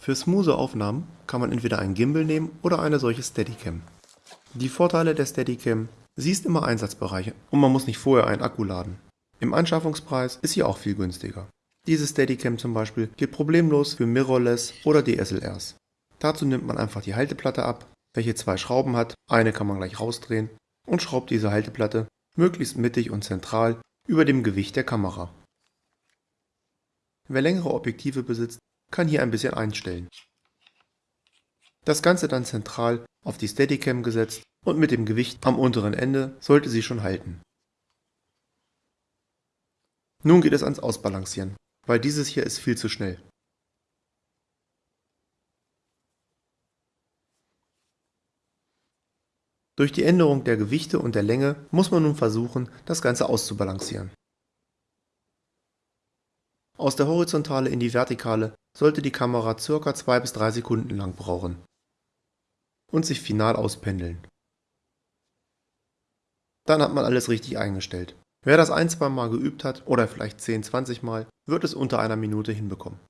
Für smoothe Aufnahmen kann man entweder einen Gimbal nehmen oder eine solche Steadicam. Die Vorteile der Steadicam, sie ist immer Einsatzbereiche und man muss nicht vorher einen Akku laden. Im Anschaffungspreis ist sie auch viel günstiger. Diese Steadicam zum Beispiel geht problemlos für Mirrorless oder DSLRs. Dazu nimmt man einfach die Halteplatte ab, welche zwei Schrauben hat, eine kann man gleich rausdrehen und schraubt diese Halteplatte möglichst mittig und zentral über dem Gewicht der Kamera. Wer längere Objektive besitzt, kann hier ein bisschen einstellen. Das Ganze dann zentral auf die Steadicam gesetzt und mit dem Gewicht am unteren Ende sollte sie schon halten. Nun geht es ans Ausbalancieren, weil dieses hier ist viel zu schnell. Durch die Änderung der Gewichte und der Länge muss man nun versuchen, das Ganze auszubalancieren. Aus der Horizontale in die Vertikale sollte die Kamera ca. 2 bis 3 Sekunden lang brauchen und sich final auspendeln. Dann hat man alles richtig eingestellt. Wer das ein, zwei Mal geübt hat oder vielleicht 10, 20 Mal, wird es unter einer Minute hinbekommen.